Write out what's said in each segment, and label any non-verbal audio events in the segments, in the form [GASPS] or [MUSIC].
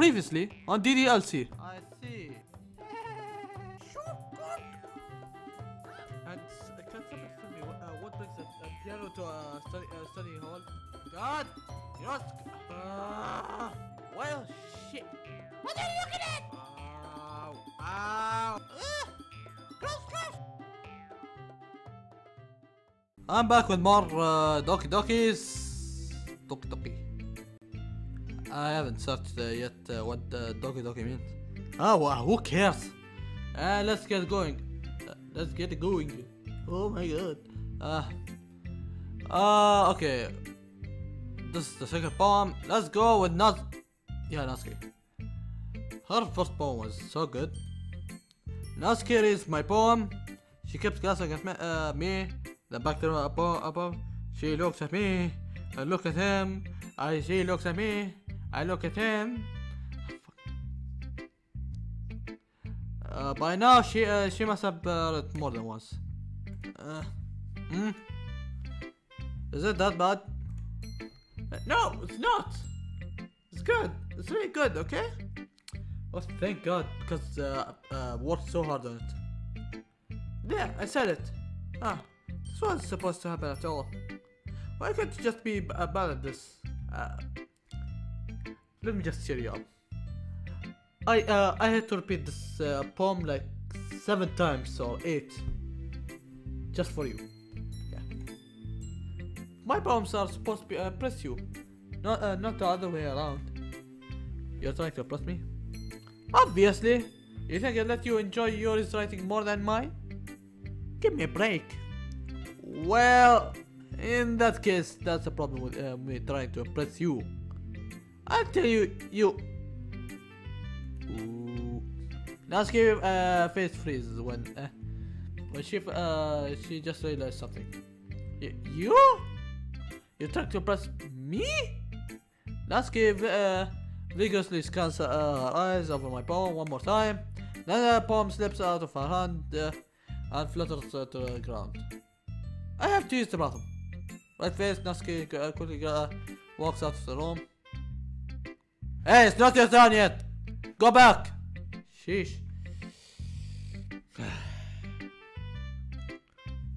previously on DDLC. I see. And uh, can somebody tell me what, uh, what brings a, a piano to a study, uh, study hall? God! You know. Uh, well, shit! What are you looking at? Ow! Ow! Uh, close, close! I'm back with more uh, Doki Dokis. I haven't searched uh, yet uh, what uh, Doki Doki means. Oh, wow, who cares? Uh, let's get going. Uh, let's get going. Oh my god. Uh, uh, okay. This is the second poem. Let's go with Naz. Yeah, Natsuki. Her first poem was so good. Natsuki reads my poem. She keeps glancing at me, uh, me then back to above, above. She looks at me. I look at him. I she looks at me. I look at him. Uh, by now she uh, she must have uh, read more than once. Uh, hmm? Is it that bad? Uh, No, it's not. It's good. It's really good. Okay. Oh, thank God, because uh, uh, worked so hard on it. Yeah, I said it. Ah, this wasn't supposed to happen at all. Why can't you just be at this? Uh, let me just cheer you up. I uh, I had to repeat this uh, poem like seven times or eight, just for you. Yeah. My poems are supposed to be, uh, impress you, not uh, not the other way around. You're trying to impress me? Obviously. You think I let you enjoy yours writing more than mine? Give me a break. Well, in that case, that's a problem with uh, me trying to impress you. I'll tell you, you. Ooh. Natsuki uh, face freezes when uh, when she uh she just realized something. Y- you? You trying to press me? Natsuki uh, vigorously scans uh, her eyes over my palm one more time. Then the palm slips out of her hand uh, and flutters uh, to the ground. I have to use the bathroom. Right face, Natsuki uh, quickly uh, walks out of the room. Hey, it's not your turn yet! Go back! Sheesh. [SIGHS]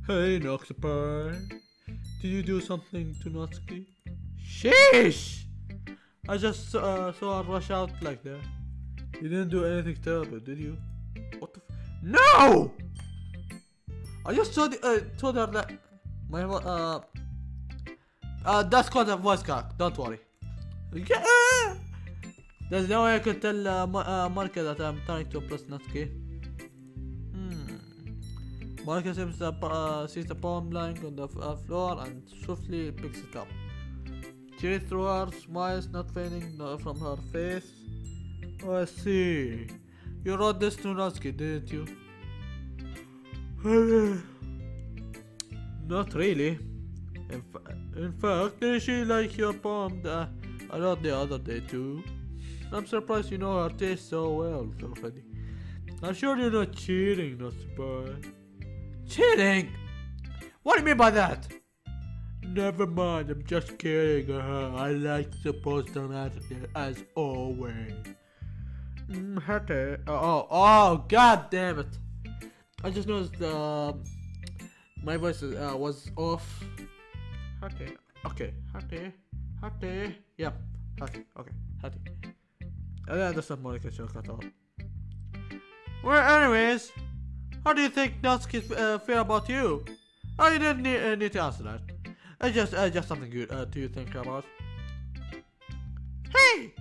hey, Noxapie. Did you do something to Natsuki? Sheesh! I just uh, saw her rush out like that. You didn't do anything terrible, did you? What the No! I just told, uh, told her that my uh uh that's called a voice crack. Don't worry. Yeah. There's no way I could tell uh, uh, that I'm trying to impress Natsuki. Hmm. Marika seems to uh, sees the poem lying on the uh, floor and swiftly picks it up. She reads through her, smiles not fading from her face. Oh, I see. You wrote this to Natsuki, didn't you? Not really. In, fa- in fact, she like your poem I wrote the other day too? I'm surprised you know her taste so well already. I'm sure you're not cheating, not surprised. Cheating? What do you mean by that? Never mind, I'm just kidding. Uh, I like the poster matter as always. Mm, Hate. Oh, oh, god damn it. I just noticed uh, my voice uh, was off. Hate. Okay, Hate. Hate. Yep. Hate. Okay, All. Well, anyways, how do you think Natsuki uh, feel about you? Oh, you didn't need, uh, need to answer that. It's just, uh, just something good uh, to think about. Hey!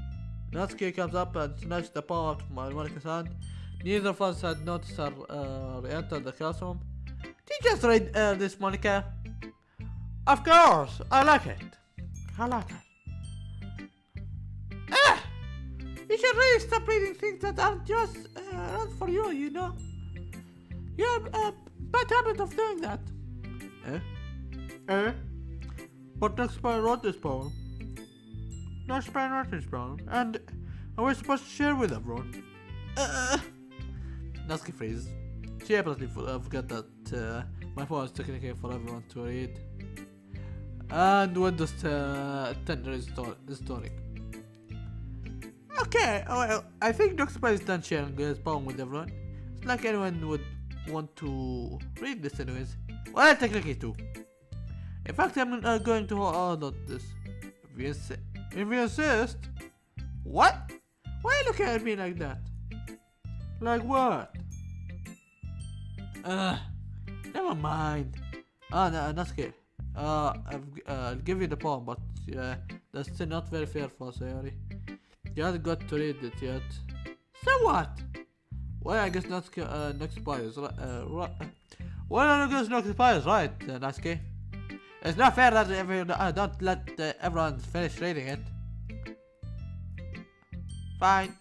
Natsuki comes up and snatches the palm out of Monika's hand. Neither of us had noticed her uh, re-enter the classroom. Did you just read uh, this, Monika? Of course, I like it. I like it. You should really stop reading things that aren't just uh, not for you, you know? You have a bad habit of doing that. Eh? Eh? But Nextspire wrote this poem. Nextspire wrote this poem, and I was supposed to share with everyone. Uh, Natsuki freezes. She apparently forgot that uh, my phone is technically for everyone to read. And Windows uh, 10 is is storing. Okay, well, I think. Spider is done sharing his poem with everyone. It's like anyone would want to read this anyways. Well, technically too. In fact, I'm uh, going to hold on this. If you, if you insist. What? Why are you looking at me like that? Like what? Uh, never mind. Ah, no, not scary. Uh, I've, uh, I'll give you the poem, but uh, that's still not very fair for Sayori. You haven't got to read it yet. So what? Well, I guess not uh, next expires, right? Uh, right. Well, I guess next expires, right, uh, Natsuki? It's not fair that every, uh, don't let uh, everyone finish reading it. Fine.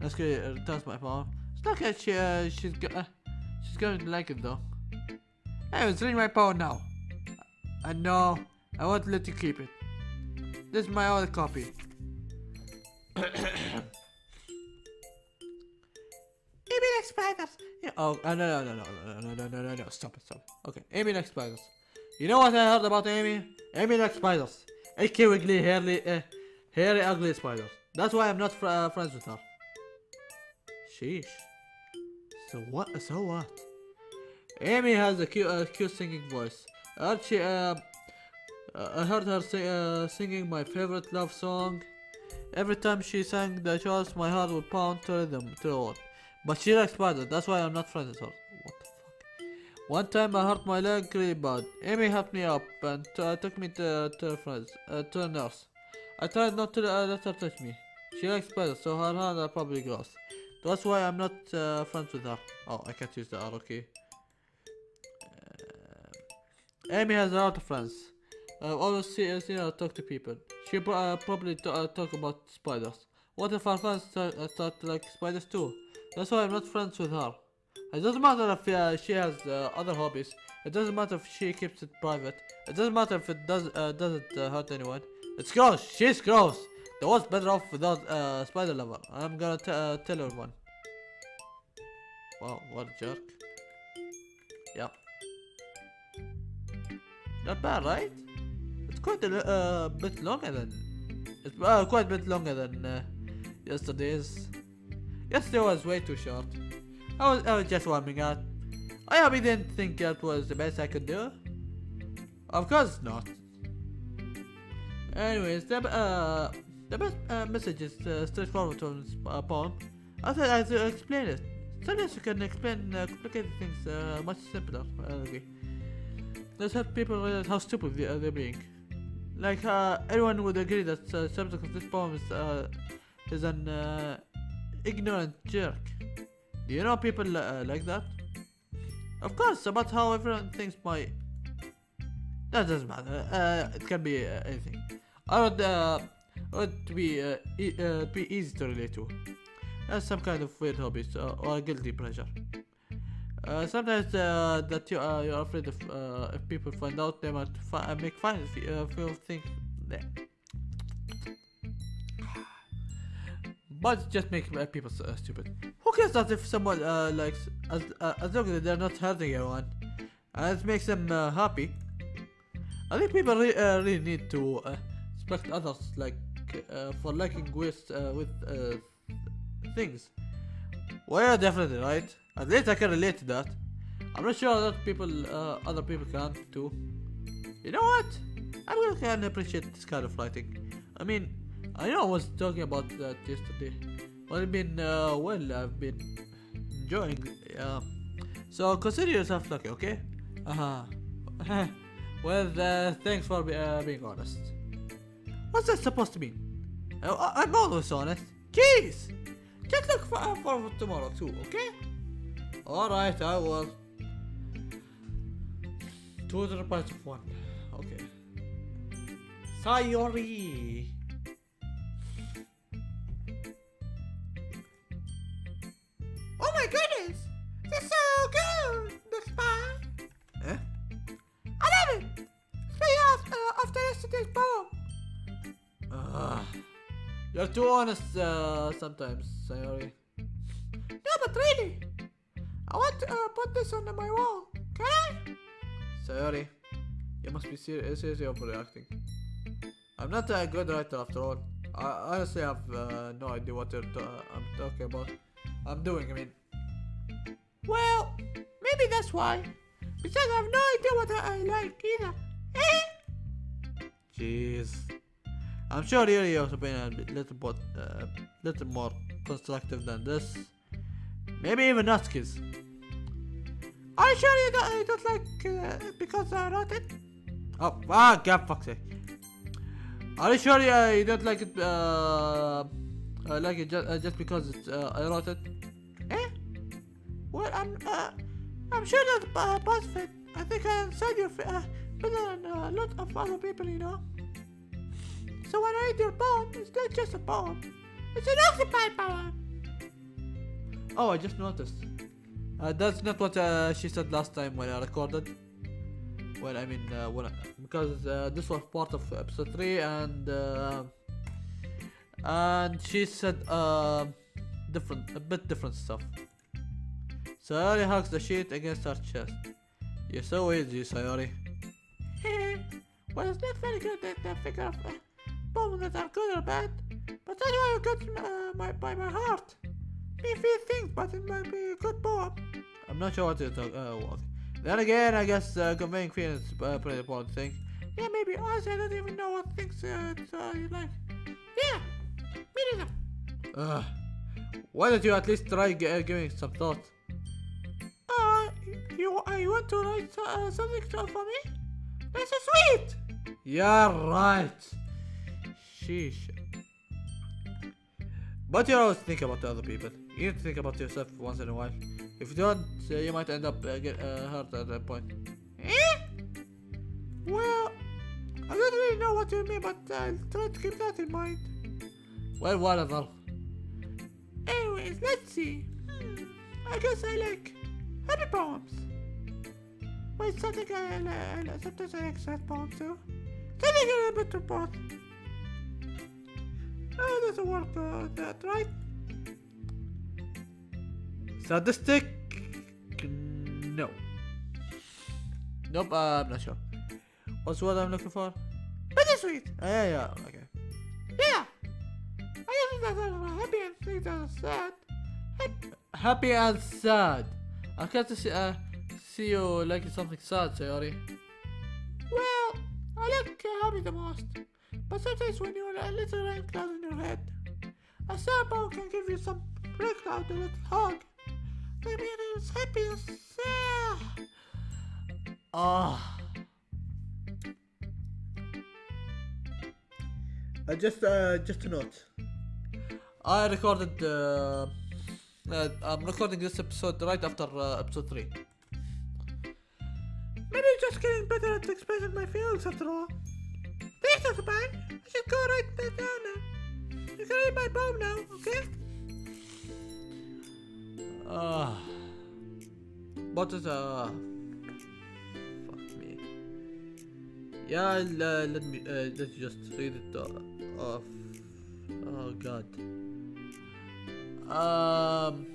Natsuki returns my poem. It's not like she, uh, she's, go uh, she's going to like it though. Anyways, read my poem now. I know, I won't let you keep it. This is my other copy. Spiders. Oh, uh, no, no, no, no, no, no, no, no, no, stop it, stop it. Okay, Amy likes spiders. You know what I heard about Amy? Amy likes spiders. Icky, wiggly, hairy, uh, hairy, ugly spiders. That's why I'm not fr uh, friends with her. Sheesh. So what? So what? Amy has a cute, uh, cute singing voice. She, uh, I heard her sing, uh, singing my favorite love song. Every time she sang the chorus, my heart would pound to rhythm to. But she likes spiders, that's why I'm not friends with her. What the fuck? One time I hurt my leg really bad. Amy helped me up and uh, took me to, to her friends, uh, to a nurse. I tried not to uh, let her touch me. She likes spiders, so her hands are probably gross. That's why I'm not uh, friends with her. Oh, I can't use the arrow key. Uh, Amy has a lot of friends. I've always see, uh, seen her talk to people. She uh, probably uh, talk about spiders. What if our friends start, uh, start to like spiders too? That's why I'm not friends with her. It doesn't matter if uh, she has uh, other hobbies. It doesn't matter if she keeps it private. It doesn't matter if it does uh, doesn't uh, hurt anyone. It's gross. She's gross. The world's better off without uh, spider lover. I'm gonna uh, tell everyone. Wow, what a jerk. Yeah. Not bad, right? It's quite a bit longer than. It's quite a bit longer than yesterday's. Yesterday was way too short. I was, I was just warming up. I hope you didn't think that was the best I could do. Of course not. Anyways, the, uh, the best uh, message is uh, straightforward to this uh, poem. I said I'd uh, explain it. Sometimes you can explain uh, complicated things uh, much simpler. Uh, okay. Let's help people realize how stupid they, uh, they're being. Like, uh, everyone would agree that uh, subject of this poem is, uh, is an uh, ignorant jerk. Do you know people uh, like that? Of course, about how everyone thinks my... That doesn't matter. Uh, it can be uh, anything. I would, uh, would be, uh, e uh, be easy to relate to. As some kind of weird hobbies uh, or guilty pleasure. Uh, sometimes uh, that you uh, you're afraid of uh, if people find out they might fi- uh, make fun of uh, you think that. But just make uh, people uh, stupid. Who cares that if someone uh, likes as uh, as long as they're not hurting anyone, and it makes them uh, happy. I think people re- uh, really need to uh, respect others like uh, for liking with uh, with uh, things. Well, yeah, definitely, right? At least I can relate to that. I'm not sure that people, uh, other people can too. You know what? I really can appreciate this kind of writing. I mean, I know I was talking about that yesterday. But I mean, uh, well, I've been enjoying. Yeah. So consider yourself lucky, okay? Uh huh. [LAUGHS] well, uh, thanks for uh, being honest. What's that supposed to mean? I- I'm always honest. Jeez! Just look for, uh, forward tomorrow too, okay? Alright, I will. Two to the price of one. Okay. Sayori! Too honest uh, sometimes, Sayori. No, but really, I want to uh, put this on my wall. Can I? Sayori, you must be ser- seriously overreacting. I'm not a good writer after all. I honestly have uh, no idea what you're I'm talking about. I'm doing, I mean. Well, maybe that's why. Because I have no idea what I, I like either. Eh? Jeez. I'm sure Yuri also been a little bit, uh, little more constructive than this. Maybe even Natskis. Are you sure you don't, you don't like uh, because I wrote it? Oh, ah, God, fuck's sake. Are you sure uh, you don't like it, uh, uh like it just, uh, just because it's, uh, I wrote it? Eh? Well, I'm uh, I'm sure that uh, BuzzFeed. I think I said you're uh, better than a lot of other people, you know. So when I read your poem, it's not just a poem. It's an occupied poem. Oh, I just noticed. Uh, that's not what uh, she said last time when I recorded. Well, I mean, uh, I, because uh, this was part of episode three, and uh, and she said uh, different, a bit different stuff. Sayori hugs the sheet against her chest. You're so easy, Sayori. [LAUGHS] well, it's not very good that the figure of uh, that are good or bad, but why you got uh, my, by my heart. Me few things, but it might be a good poem. I'm not sure what to talk. Uh, what. Then again, I guess uh, conveying feelings is a pretty important thing. Yeah, maybe. Honestly, I don't even know what things uh, uh, like. Yeah, me neither. Ugh. Why don't you at least try g- uh, giving some thought? Uh, you, uh, you want to write uh, something for me? That's so sweet! Yeah, right. Sheesh. But you always think about the other people. You need to think about yourself once in a while. If you don't, uh, you might end up uh, get uh, hurt at that point. Eh? Well, I don't really know what you mean, but I'll try to keep that in mind. Well, whatever. Anyways, let's see. Hmm, I guess I like happy poems. Wait, something I, I, I sometimes I like sad poems too. Something a little bit of both. Oh, doesn't work uh, that right? Sadistic? No. Nope, uh, I'm not sure. What's what I'm looking for? Bittersweet. Uh, yeah, yeah, okay. Yeah. I guess that's uh, happy and things that are sad. Hap- Happy and sad. I can't see, uh, see you liking something sad, Sayori. Well, I like uh, happy the most. But sometimes when you're a little rain cloud in your head, a snowball can give you some breakout, a little hug. I mean, it's happy sad. Ah. Uh, just, uh, just a note. I recorded, uh, uh, I'm recording this episode right after uh, episode 3. Maybe just getting better at expressing my feelings after all. Thanks, Dr. I should go write that down now. You can read my poem now, okay? Ah. What is, uh, fuck me. Yeah, uh, let me, uh, let you just read it, uh, off. Oh, God. Um,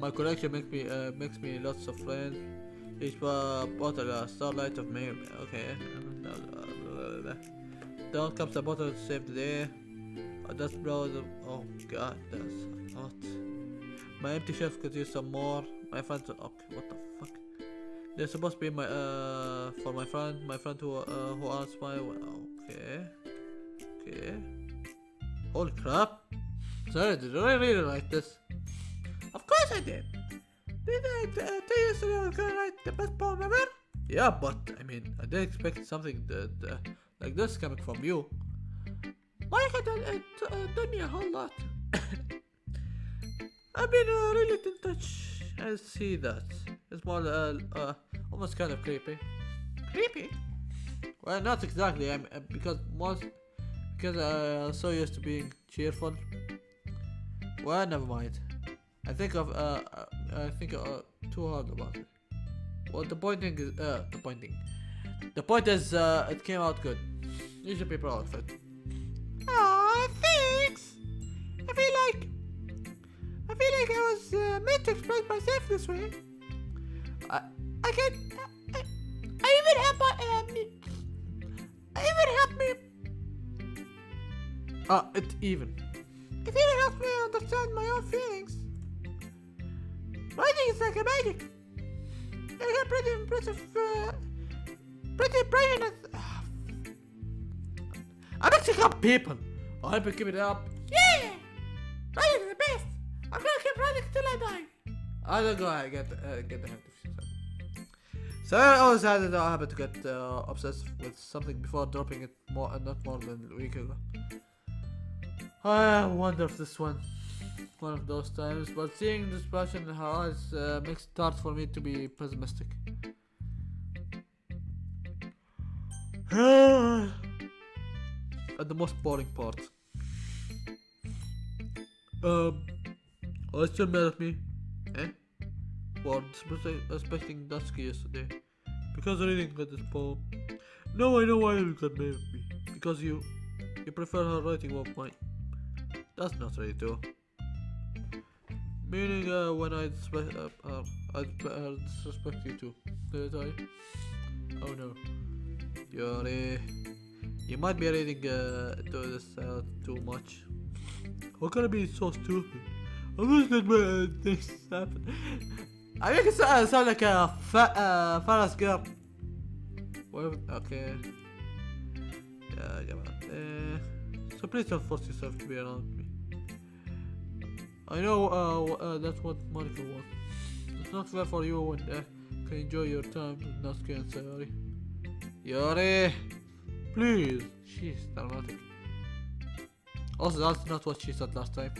my collection makes me, uh, makes me lots of friends. Each uh, bottle a starlight of me. Okay. Down comes a bottle to save the day. A dust blows. Oh god, that's hot. My empty shelf could use some more. My friends. Okay, what the fuck? They're supposed to be my uh for my friend. My friend who uh who asked my. Okay. Okay. Holy crap! Sorry, did I really write this? Of course I did. Did I uh, tell you yesterday I was gonna write the best poem ever? Yeah, but I mean, I didn't expect something that uh, like this coming from you. Mike had uh, t- uh, done me a whole lot. [COUGHS] I've been uh, really in touch. I see that. It's more uh, uh almost kind of creepy. Creepy. Well, not exactly. I'm uh, because most because uh, I'm so used to being cheerful. Well, never mind. I think of uh, uh I think uh, too hard about it. Well, the pointing is uh the pointing. The point is uh it came out good. You should be proud of it. Aw, thanks. I feel like I feel like I was uh, meant to express myself this way. I I can. I, I even have my. Um, I even have me. Ah, it's even. It even helps me understand my own feelings. Writing is like a magic. I got pretty impressive, uh, pretty brilliant. I'm mixing up people. I hope you keep it up. Yeah! Writing is the best. I'm gonna keep writing till I die. I don't go ahead get uh, get the yourself. So I always had the habit to get uh, obsessed with something before dropping it more, uh, not more than a week ago. I wonder if this one, one of those times. But seeing this passion in her eyes uh, makes it hard for me to be pessimistic. [GASPS] At the most boring part. Um, are you still mad at me? Eh? For respecting Dusky yesterday. Because I didn't get this poem. No, I know why you got mad at me. Because you you prefer her writing over mine. That's not right though. Meaning uh, when I disrespect uh, uh, I disrespect you too. Did I? Oh no. Uh, you might be reading uh, this too much. How can I be so stupid? I'm just let my things happen. I make it sound, like a fat uh, Ferris girl. Well, okay. Yeah, come on. Uh, so please don't force yourself to be around me. I know uh, uh, that's what Monika wants. It's not fair for you when uh, can enjoy your time with Natsuki and Sayori. Yori, please. She's dramatic. Also, that's not what she said last time.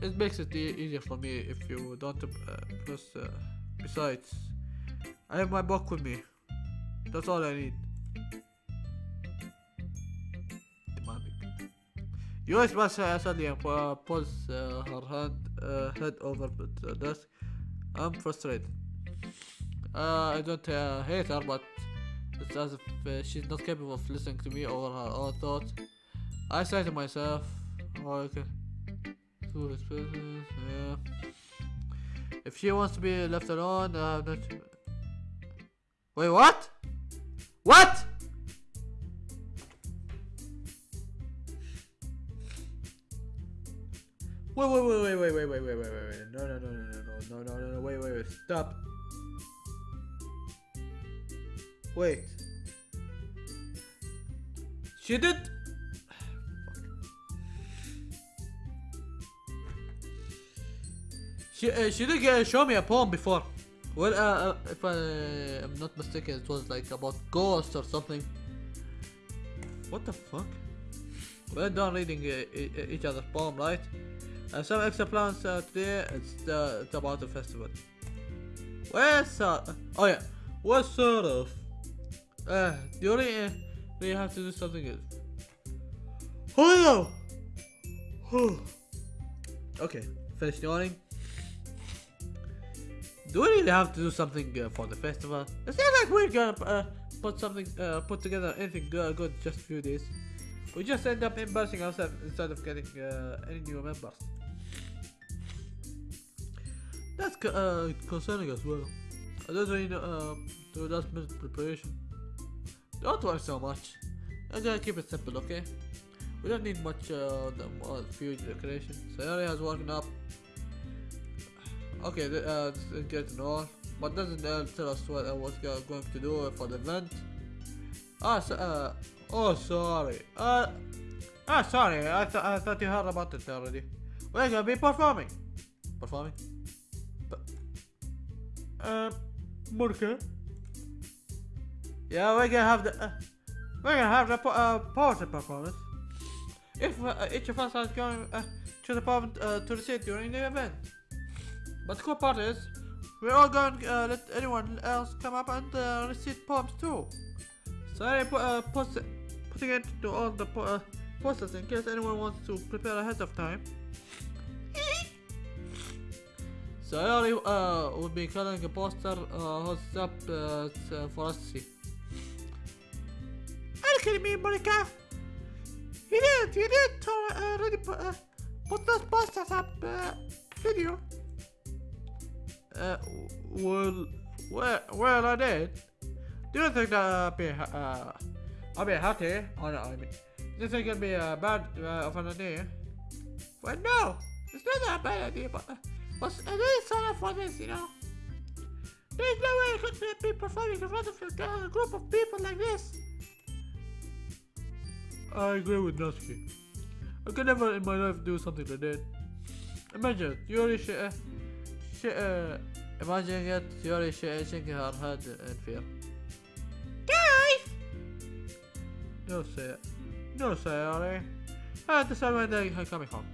It- makes it e- easier for me if you don't. Uh, uh, besides, I have my book with me. That's all I need. Demanding. US was uh, suddenly uh, pulls uh, her hand uh, head over the desk. I'm frustrated. Uh, I don't uh, hate her, but it's as if uh, she's not capable of listening to me or her own thoughts. I say to myself, oh, okay. Yeah. If she wants to be left alone, I have not. Wait, what? What? Wait, wait, wait, wait, wait, wait, wait, wait, wait, wait, wait. No, no, no, no, no, no, no, no, no, no, wait, wait, wait, stop. Wait. She did. She uh, she did uh, show me a poem before. Well, uh, uh, if I am not mistaken, it was like about ghosts or something. What the fuck? We're done reading uh, each other's poem, right? Uh, some extra plans today. It's it's about the festival. Where sort? Oh yeah. Sort of? Uh, the only uh, really have to do something else? Oh [SIGHS] okay, finished yawning. Do we really have to do something uh, for the festival? It's not like we're gonna uh, put something, uh, put together anything good, good just few days. We just end up embarrassing ourselves instead of getting uh, any new members. That's uh, concerning as well. I don't really know, uh, last minute preparation. Don't worry so much. I'm gonna keep it simple, okay? We don't need much uh, the uh, huge decoration. Sayori has woken up. Okay, uh, good to but doesn't tell us what uh, what's going to do for the event. Ah, so, uh, oh, sorry. Uh, ah, sorry. I thought I thought you heard about it already. We're gonna be performing. Performing. Uh, Murka. Yeah, we're gonna have the uh, we're gonna have the po- uh, poetry performance. If uh, each of us is going uh, to the pub uh, to recite during the event. But the cool part is, we're all going to uh, let anyone else come up and uh, recite too. Sorry, pu- uh, putting it to all the po- uh, posters in case anyone wants to prepare ahead of time. So I already uh, will be calling a poster uh, hosts up uh, for us to see. Kidding me, Monika? You did, you did uh, already put, uh, put those posters up, uh, video. Uh, well, well, well, I did. Do you think that I'll be, uh, I'll be happy? Oh no, I mean, This is gonna be a bad uh, of an idea. Well, no, it's not a bad idea, but uh, but I didn't sign up for this, you know. There's no way I could be performing in front of a group of people like this. I agree with Natsuki. I could never in my life do something like that. Imagine, Yuri sh uh, sh uh, imagine it, Yuri shaking her head in fear. Guys! No say No Sayori. I had to say when they are coming home.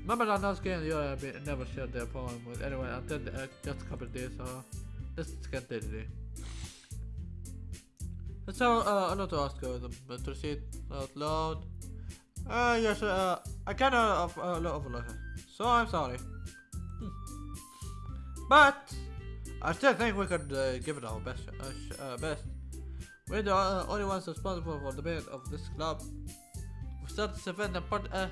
Remember that Natsuki and Yuri have never shared their poem with anyone until uh, just a couple of days, so let's continue. So, uh, I want to ask uh, them uh, to read out loud. Uh, yes, uh, I kind of uh, it, so I'm sorry. Hmm. But, I still think we could uh, give it our best. Uh, uh, best. We're the uh, only ones responsible for the build of this club. We start this event and put uh,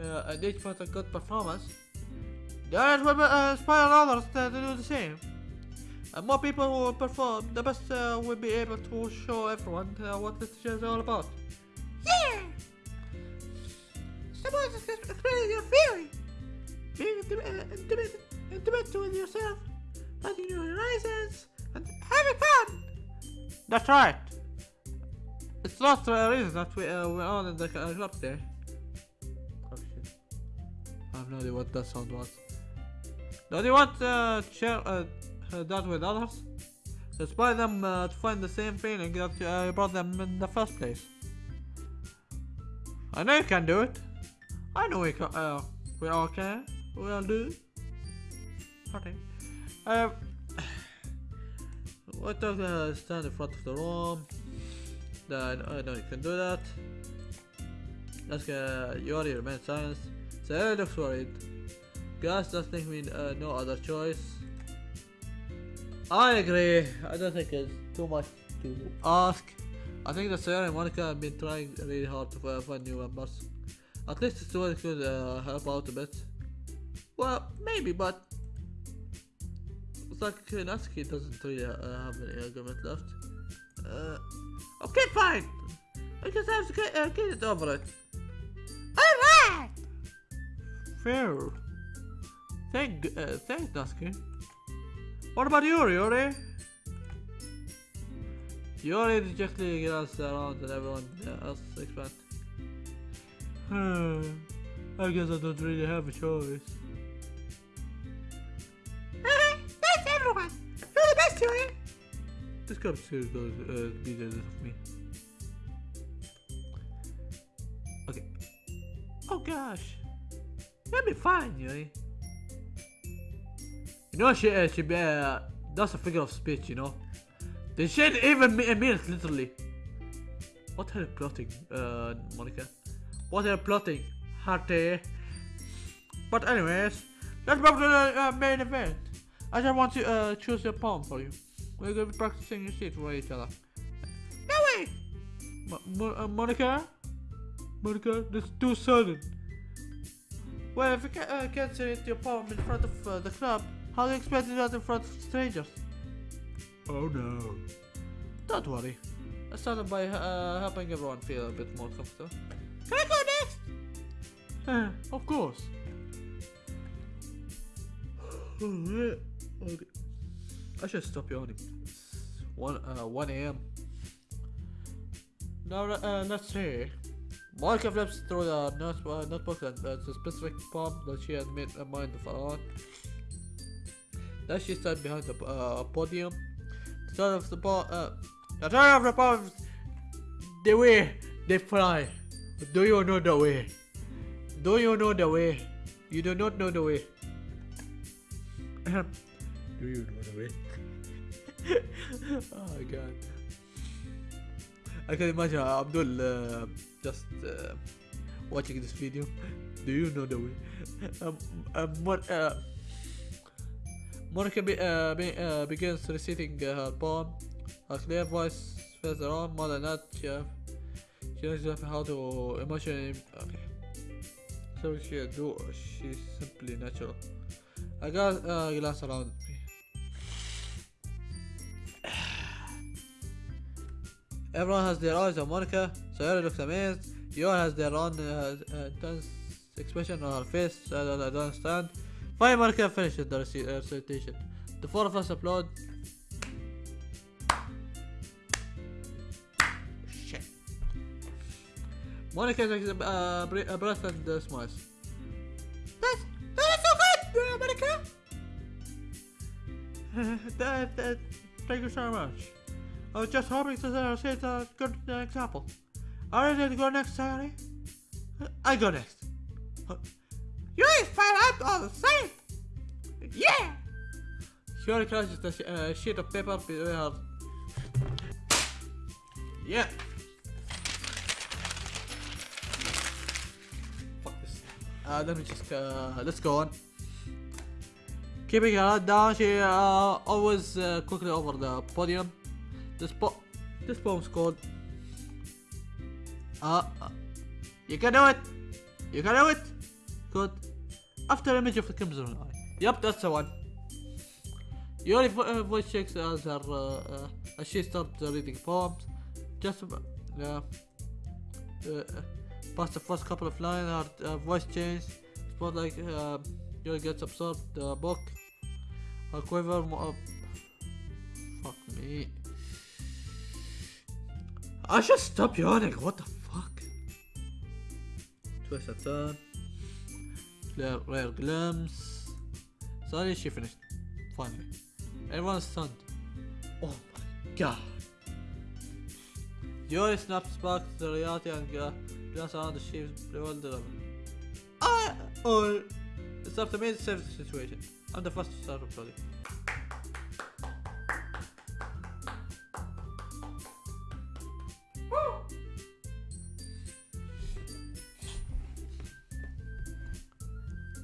uh, and each put a good performance. That will uh, inspire others to do the same. And more people who will perform, the best uh, will be able to show everyone uh, what this is all about. Yeah! Suppose it's just explaining your theory. Being intimate, uh, intimate, intimate with yourself, letting your horizons, and having fun. That's right. It's not the reason that we, uh, we're on in the uh, club today. Oh shit. I have no idea what that sound was. Do you want uh, to share uh, uh, that with others? Inspire them uh, to find the same feeling that uh, brought them in the first place. I know you can do it. I know we can. Uh, we all can. We all do. Okay. Uh, I took uh, stand in front of the room. Then I know you can do that. Ask uh, Yori remain silent. Sarah looks worried. Gus does think we uh, no other choice. I agree. I don't think it's too much to ask. I think that Sarah and Monika have been trying really hard to find new members. At least this one could uh, help out a bit. Well, maybe, but it's like uh, Natsuki doesn't really uh, have any argument left. Uh, okay, fine. I guess I have to get, uh, get it over it. Alright! Fair. Thank, uh, thanks, Natsuki. What about Yuri, Yuri? Yuri dejectedly glanced around and everyone else expand. Hmm. I guess I don't really have a choice. Thanks everyone! You're the best, Yuri! This cup still goes uh, be the of me. Okay. Oh gosh. You'll be fine, Yuri. You know she uh, she uh, that's a figure of speech, you know. They should even me- mean it literally. What are you plotting, uh, Monika? What are you plotting, Harte? But anyways, let's move to the uh, main event. I just want to uh, choose a poem for you. We're gonna be practicing your shit for each other. No way! Mo- uh, Monika? Monika, this is too sudden. Well, if you uh, can't say it your poem in front of uh, the club, how do you expect to do that in front of strangers? Oh no. Don't worry. I started by uh, helping everyone feel a bit more comfortable. Can I go next? [LAUGHS] Of course. okay. [SIGHS] I should stop yawning. It's 1 uh, 1 a.m. Now uh, let's see. Monika flips through the uh, notebook and uh, the specific poem that she had made a mind of own. Then she stood behind the uh, podium. The start of the poem. Uh, the start of the poem. The way they fly. Do you know the way? Do you know the way? You do not know the way. [COUGHS] Do you know the way? [LAUGHS] oh my god. I can imagine Abdul uh, just uh, watching this video. Do you know the way? [LAUGHS] Um, um, what, uh, Monika be, uh, be, uh, begins reciting uh, her poem. Her clear voice fills the room. More than that, she, knows how to emotionally. Okay. So she do. She's simply natural. I got uh, glance around me. [SIGHS] Everyone has their eyes on Monika. so Sayori looks amazed. Yor has their own uh, uh, tense expression on her face that I don't understand. Finally, Monika finishes the uh, recitation. The four of us applaud. Shit. Monika takes a a breath. That's, so good, [LAUGHS] thank you so much. I was just hoping to set a good example. Are you ready to go next? Uh, I go next. You ain't find out all the same! Yeah! Sayori crunches the sh- uh, sheet of paper between. Yeah! Fuck this. Uh, let me just, uh, let's go on. Keeping her down, she uh, always uh, quickly over the podium. This po this poem's called uh, uh, you can do it! You can do it! Good. After image of the Crimson Eye. Yep, that's the one. Yuri uh, voice checks as her uh, uh, as she starts uh, reading poems. Just uh, uh, uh, past the first couple of lines, her voice changes. Spot like uh, Yuri gets absorbed the book. Her quiver. Fuck me. I should stop yawning. What the fuck? Twist a turn. Rare, rare glimpse. Sorry, she finished. Finally. Everyone's stunned. Oh my god. Yuri snaps back to the reality and uh, glanced around the sheep's bewildered. Ah! Oh! It's up to me to save the situation. I'm the first to start applauding.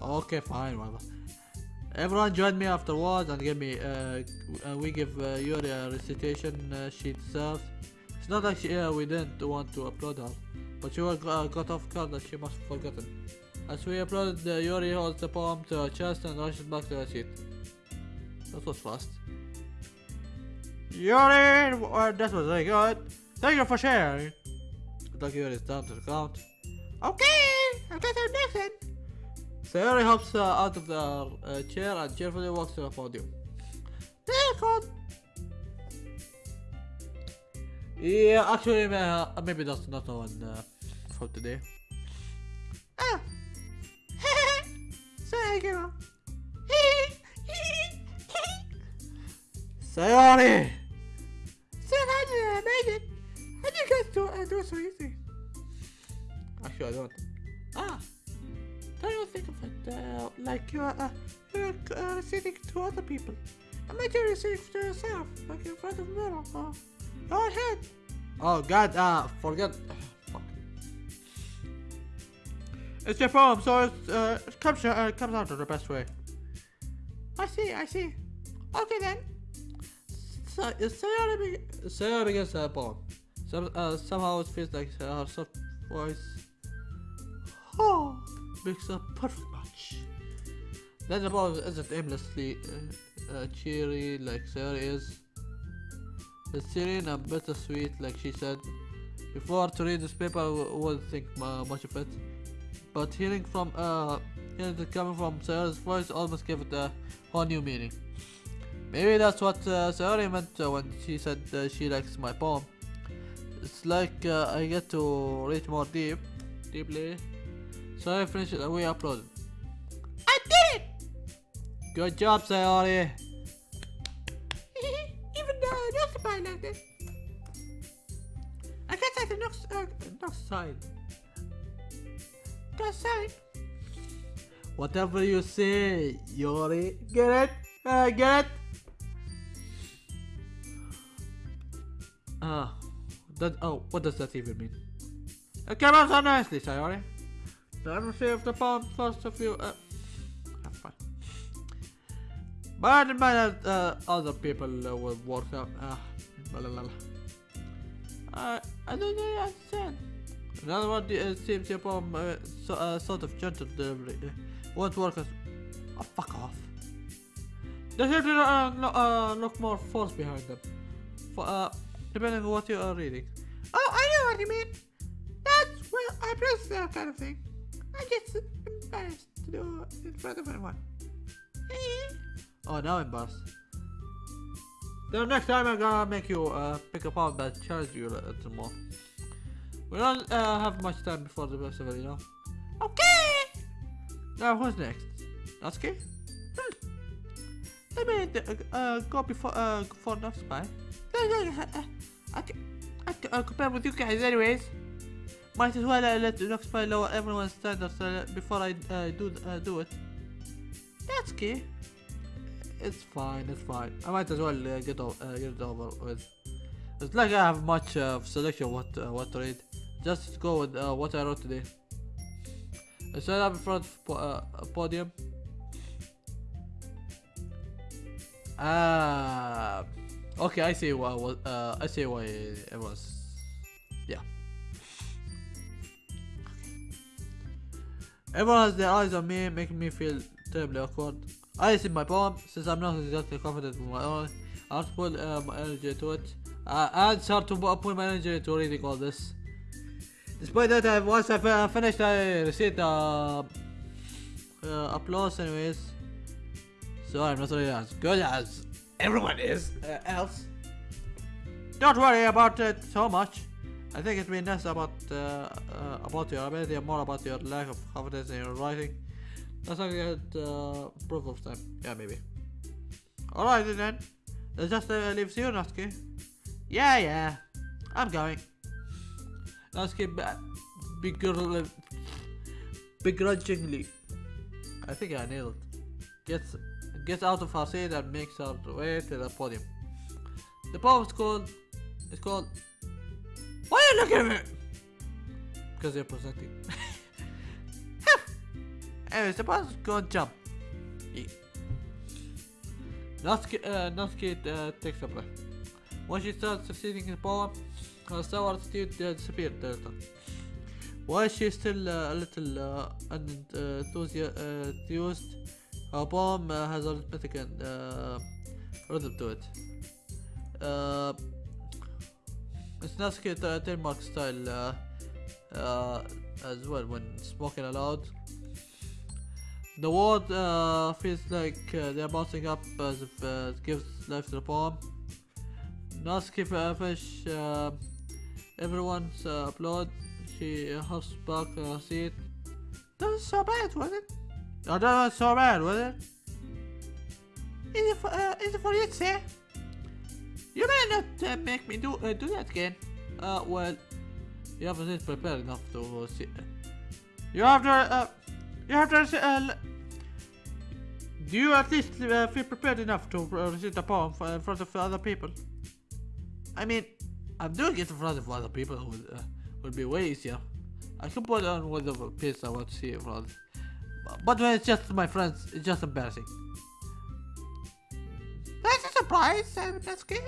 Okay, fine, whatever. Everyone join me afterwards and give me, uh, uh, we give uh, Yuri a recitation uh, she deserves. It's not like she, uh, we didn't want to applaud her, but she was uh, got off guard that she must have forgotten. As we applauded, uh, Yuri holds the poem to her chest and rushes back to her seat. That was fast. Yuri, uh, that was very good. Thank you for sharing. Like Yuri is down to the count. Okay, our next one. Sayori hops uh, out of the uh, chair and cheerfully walks to the podium. There, God. Yeah, actually, uh, maybe that's not the one uh, for today. Ah. You. Sayori! Sayori, amazing! How do you guys do, uh, do it so easy? Actually, I don't. Ah! Don't you think of it uh, like you're, uh, you're uh, reciting to other people? Imagine you're reciting to yourself, like in front of the mirror, or your head. Oh god, uh, forget. Fuck. [SIGHS] It's your poem, so it's, uh, it comes, uh, it comes out the best way. I see, I see. Okay then. So, Sayori, be- Sayori begins her poem. Some, uh, somehow it feels like her soft voice. Oh makes a perfect match. The poem isn't aimlessly uh, uh, cheery like Sarah is. It's serene and bittersweet like she said. Before to read this paper I wouldn't think much of it. But hearing from uh hearing it coming from Sarah's voice almost gave it a whole new meaning. Maybe that's what uh, Sarah meant uh, when she said uh, she likes my poem. It's like uh, I get to reach more deep, deeply so I finished it and we uploaded. I did it! Good job, Sayori! [LAUGHS] Even the next part like this. I guess I the next, uh, next side. Next side. Whatever you say, Yori. Get it? Uh, get it? Ah, that, oh, what does that even mean? It came out so nicely, Sayori. See if the first of you. Uh, ah, fine. But I didn't mind that uh, other people uh, will work out. Uh, blah, blah, blah. Uh, I don't really understand. Another one uh, seems your poem uh, so, uh, sort of gentle delivery. Uh, won't work as. Oh, fuck off. They to uh, no, uh, look more force behind them. For, uh, depending on what you are reading. Oh, I know what you mean. That's well, I press that kind of thing. I get embarrassed to do it in front of everyone. Oh, now I'm boss. The next time I'm gonna make you uh, pick up on that challenge you a little more. We don't uh, have much time before the festival, you know. Okay! Now, who's next? Natsuki? Hmm. Let me uh, uh, go before uh, for next spy. I can, I can uh, compare with you guys anyways. Might as well uh, let the next spy lower everyone's standards uh, before I uh, do uh, do it. Natsuki. It's fine, it's fine. I might as well uh, get, uh, get it over with. It's like I have much uh, selection what what to read. Just go with what I wrote today. I set up in front of po- podium. Ah, okay. I see why. I see why it Everyone has their eyes on me, making me feel terribly awkward. I see my poem, since I'm not exactly confident with my own. I have to put uh, my energy into it. Uh, and start to pu- put my energy into reading all this. Despite that, I, once I fi- finished, I received uh, uh, applause anyways. So I'm not really as good as everyone is uh, else. Don't worry about it so much. I think it's been less about uh, uh, about your ability and more about your lack of confidence in your writing. That's not get uh, proof of time. Yeah, maybe. Alright then. That just uh, leaves you, Natsuki. Yeah, yeah. I'm going. Natsuki ba- begr- begrudgingly. I think I nailed it. Gets gets out of her seat and makes her way to the podium. The poem is called. It's called. Looking at me? Because you're presenting. Anyways, the boss go and jump. Yeah. Natsuki, uh, Natsuki uh, takes a breath. When she starts succeeding in the poem, her sour attitude uh, disappeared little. While she's still uh, a little uh, unenthused, her poem uh, has a rhythmic and uh, rhythm to it. Uh, it's Natsuki uh, trademark style uh, uh, as well when spoken aloud. The word uh, feels like uh, they're bouncing up as if uh, it gives life to the poem. Natsuki uh, finish uh, everyone's uh, applaud. She uh, hops back on her seat. That was so bad, was it? Oh, that was so bad, was it? Is it for, uh, is it for you say? You may not uh, make me do uh, do that again. Uh, well, you haven't prepared enough to see. You have to, uh, you have to, uh, do you at least uh, feel prepared enough to recite the poem in front of other people? I mean, I'm doing it in front of other people would, uh, would be way easier. I can put on whatever piece I want to see in front. But when it's just my friends, it's just embarrassing. That's a surprise, uh, that's good.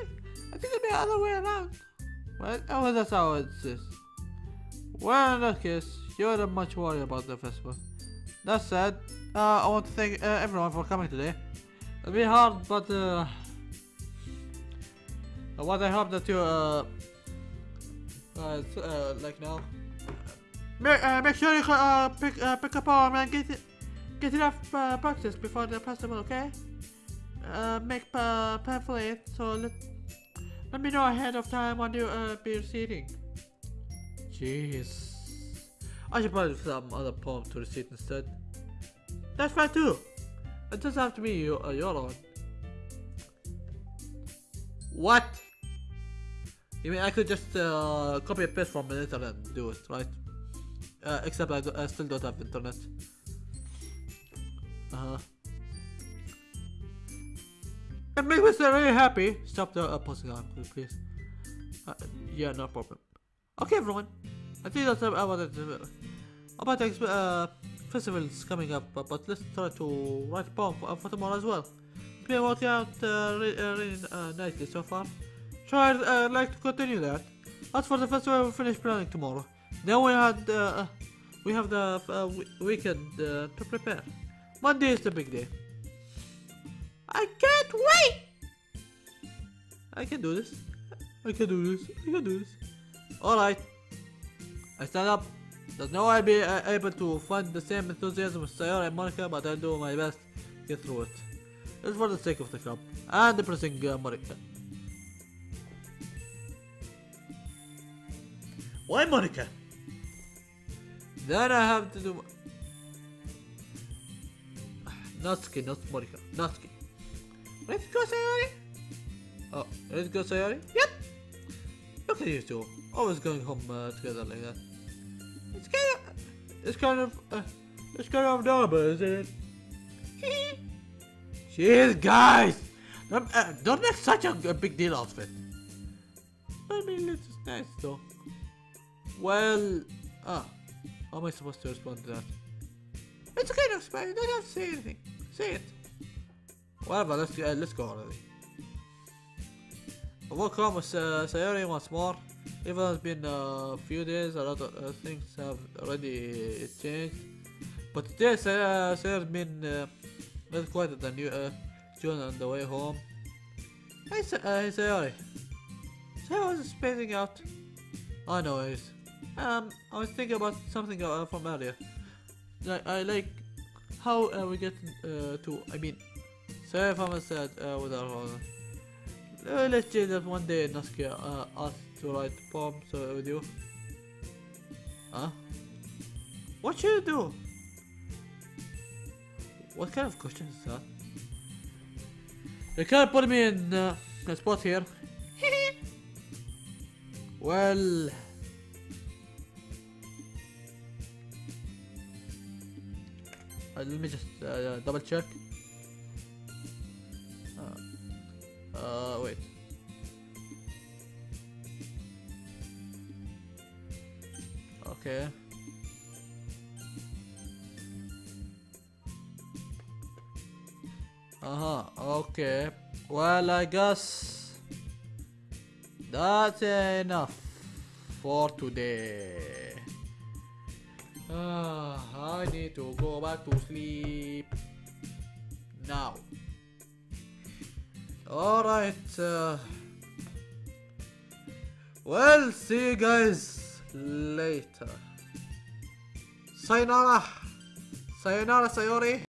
I think it'd be the other way around. Well, oh, well, that's how it is. Well, in that case, you're not much worried about the festival. That said, uh, I want to thank uh, everyone for coming today. It'll be hard, but uh, uh, what I hope that you uh, uh, uh like now. Make, uh, make sure you uh, pick uh, pick up poem and get it, get enough uh, practice before the festival, okay? Uh, make uh, pamphlet so let let me know ahead of time when you uh, be receiving. Jeez. I should probably some other poem to recite instead. That's fine too. It doesn't have to be your, uh, your own. What? You mean I could just uh, copy and paste from the internet and do it, right? Uh, except I, I still don't have internet. Uh huh. It makes me so really happy. Stop the uh, posting on, please. Uh, yeah, no problem. Okay, everyone. I think that's about it. uh, About the uh, festivals coming up, but, let's try to write a poem for, for tomorrow as well. It's been working out uh, uh, really uh, nicely so far. So I'd uh, like to continue that. As for the festival, we'll finish planning tomorrow. Then we had uh, we have the uh, weekend uh, to prepare. Monday is the big day. I can't wait! I can do this. I can do this. I can do this. Alright. I stand up. There's no way I'll be uh, able to find the same enthusiasm with Sayori and Monika, but I'll do my best to get through it. It's for the sake of the club and impressing uh, Monika. Why Monika? Then I have to do. [SIGHS] Natsuki, not Monika. Natsuki. Let's go, Sayori. Oh, let's go, Sayori. Yep. Look at you two, always going home uh, together like that. It's kind of, it's kind of, uh, it's kind of adorable, isn't it? [LAUGHS] Jeez, guys, don't, uh, don't make such a, a big deal out of it. I mean, it's nice though. Well, ah, how am I supposed to respond to that? It's okay explain. You don't have to say anything. Say it. Whatever. Let's uh, let's go already. I with uh, Sayori once more. Even though it's been a few days, a lot of uh, things have already changed. But today, uh, Sayori's been uh, less quieter than you, uh, on the way home. Hey, Sa- uh, hey Sayori. Sayori was spacing out. I know it is. Um, I was thinking about something uh, from earlier. Like, I like how uh, we get uh, to. I mean, sorry if I'm sad uh, with our. Uh, let's say that one day Natsuki uh, asked to write poems uh, with you. Huh? What should you do? What kind of question is that? You can't put me in uh, a spot here. [LAUGHS] well. Uh, let me just uh, double check. Uh, uh, wait. Okay. Uh huh. Okay. Well, I guess that's enough for today. Ah, I need to go back to sleep now. Alright. Uh, well, see you guys later. Sayonara. Sayonara, Sayori.